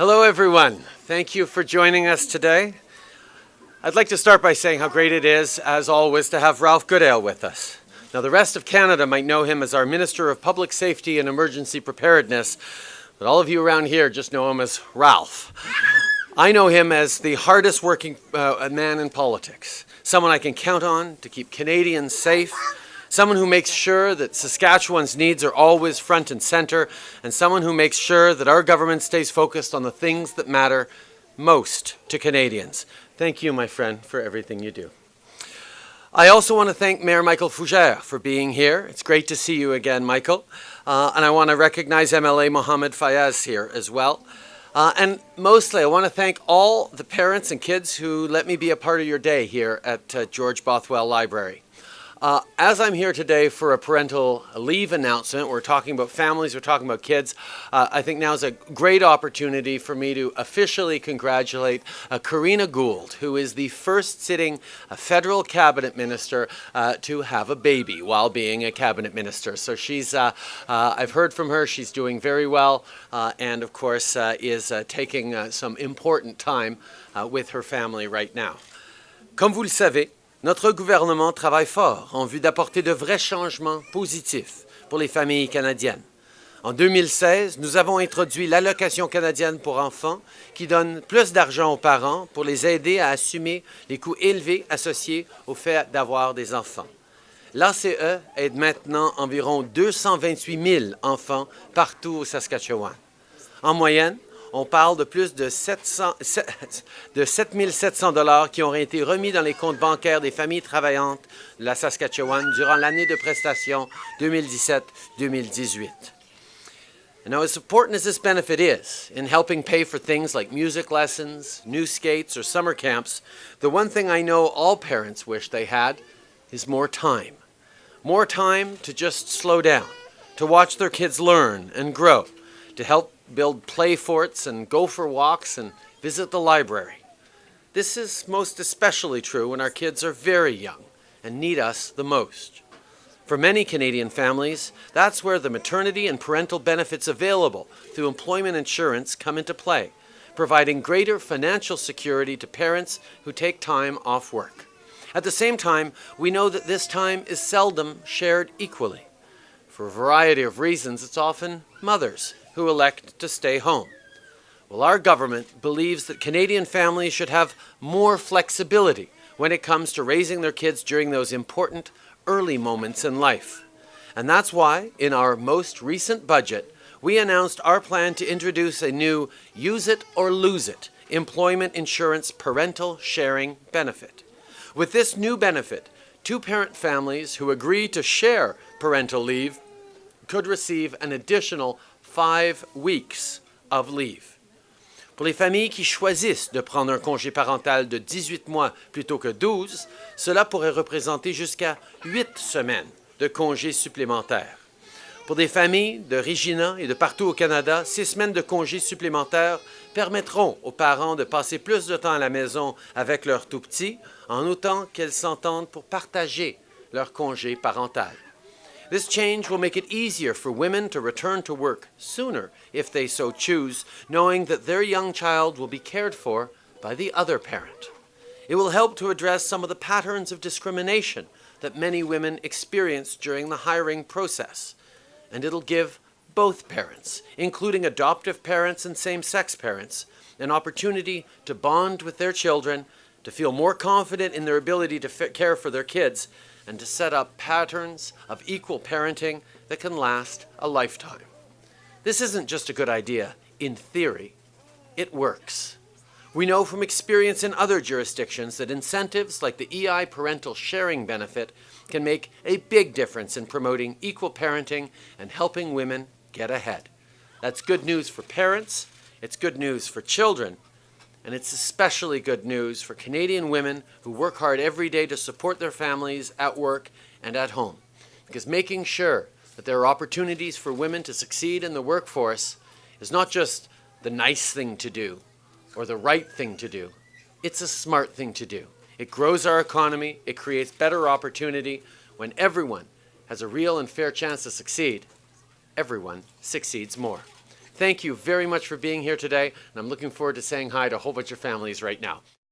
Hello, everyone. Thank you for joining us today. I'd like to start by saying how great it is, as always, to have Ralph Goodale with us. Now, the rest of Canada might know him as our Minister of Public Safety and Emergency Preparedness, but all of you around here just know him as Ralph. I know him as the hardest working uh, man in politics, someone I can count on to keep Canadians safe, someone who makes sure that Saskatchewan's needs are always front and center, and someone who makes sure that our government stays focused on the things that matter most to Canadians. Thank you, my friend, for everything you do. I also want to thank Mayor Michael Fougere for being here. It's great to see you again, Michael. Uh, and I want to recognize MLA Mohammed Fiaz here as well. Uh, and mostly, I want to thank all the parents and kids who let me be a part of your day here at uh, George Bothwell Library. Uh, as I'm here today for a parental leave announcement, we're talking about families, we're talking about kids. Uh, I think now is a great opportunity for me to officially congratulate uh, Karina Gould, who is the first sitting uh, federal cabinet minister uh, to have a baby while being a cabinet minister. So she's, uh, I've heard from her, she's doing very well, and of course is taking some important time with her family right now. Comme vous le savez, Notre gouvernement travaille fort en vue d'apporter de vrais changements positifs pour les familles canadiennes. En 2016, nous avons introduit l'allocation canadienne pour enfants qui donne plus d'argent aux parents pour les aider à assumer les coûts élevés associés au fait d'avoir des enfants. L'ACE aide maintenant environ 228 000 enfants partout au Saskatchewan. En moyenne, on parle de plus de, 700, de 7 700 dollars qui auraient été remis dans les comptes bancaires des familles travaillantes de la Saskatchewan durant l'année de prestation 2017-2018. Now, as important as this benefit is in helping pay for things like music lessons, new skates, or summer camps, the one thing I know all parents wish they had is more time. More time to just slow down, to watch their kids learn and grow, to help build play forts and go for walks and visit the library. This is most especially true when our kids are very young and need us the most. For many Canadian families, that's where the maternity and parental benefits available through employment insurance come into play, providing greater financial security to parents who take time off work. At the same time, we know that this time is seldom shared equally. For a variety of reasons, it's often mothers who elect to stay home. Well, our government believes that Canadian families should have more flexibility when it comes to raising their kids during those important early moments in life. And that's why, in our most recent budget, we announced our plan to introduce a new Use It or Lose It employment insurance parental sharing benefit. With this new benefit, two-parent families who agree to share parental leave could receive an additional five weeks of leave. Pour les familles qui choisissent de prendre un congé parental de 18 mois plutôt que 12, cela pourrait représenter jusqu'à 8 semaines de congés supplémentaires. Pour des familles de Regina et de partout au Canada, six semaines de congés supplémentaires permettront aux parents de passer plus de temps à la maison avec leurs tout-petits, en autant qu'elles s'entendent pour partager leur congé parental. This change will make it easier for women to return to work sooner if they so choose, knowing that their young child will be cared for by the other parent. It will help to address some of the patterns of discrimination that many women experience during the hiring process. And it'll give both parents, including adoptive parents and same-sex parents, an opportunity to bond with their children, to feel more confident in their ability to care for their kids, and to set up patterns of equal parenting that can last a lifetime. This isn't just a good idea in theory, it works. We know from experience in other jurisdictions that incentives like the EI parental sharing benefit can make a big difference in promoting equal parenting and helping women get ahead. That's good news for parents, it's good news for children, and it's especially good news for Canadian women who work hard every day to support their families at work and at home. Because making sure that there are opportunities for women to succeed in the workforce is not just the nice thing to do or the right thing to do. It's a smart thing to do. It grows our economy. It creates better opportunity. When everyone has a real and fair chance to succeed, everyone succeeds more. Thank you very much for being here today, and I'm looking forward to saying hi to a whole bunch of families right now.